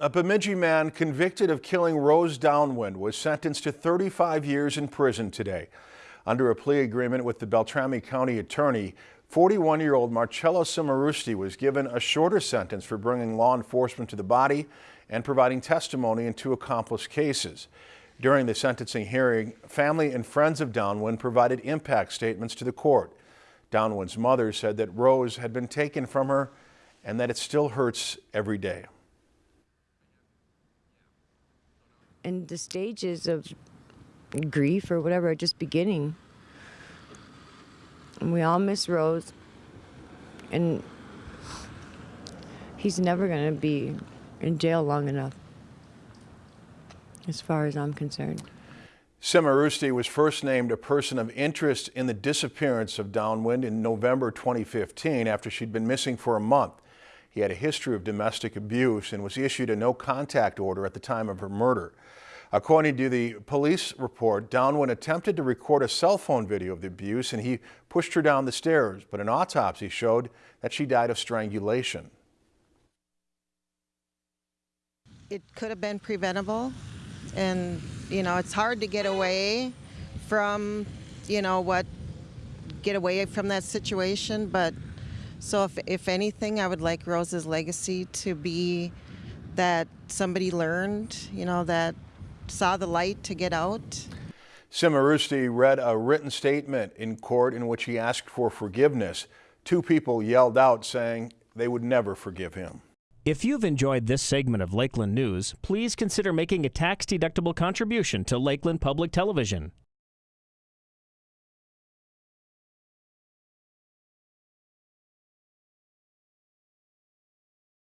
A Bemidji man convicted of killing Rose Downwind was sentenced to 35 years in prison today. Under a plea agreement with the Beltrami County Attorney, 41-year-old Marcello Cimarusti was given a shorter sentence for bringing law enforcement to the body and providing testimony in two accomplice cases. During the sentencing hearing, family and friends of Downwind provided impact statements to the court. Downwind's mother said that Rose had been taken from her and that it still hurts every day. And the stages of grief or whatever are just beginning. And we all miss Rose. And he's never going to be in jail long enough, as far as I'm concerned. Cimarusti was first named a person of interest in the disappearance of Downwind in November 2015 after she'd been missing for a month. He had a history of domestic abuse and was issued a no contact order at the time of her murder. According to the police report, Downwind attempted to record a cell phone video of the abuse and he pushed her down the stairs, but an autopsy showed that she died of strangulation. It could have been preventable and you know it's hard to get away from you know what get away from that situation but so if, if anything i would like rose's legacy to be that somebody learned you know that saw the light to get out Cimarusti read a written statement in court in which he asked for forgiveness. Two people yelled out saying they would never forgive him. If you've enjoyed this segment of Lakeland News, please consider making a tax-deductible contribution to Lakeland Public Television.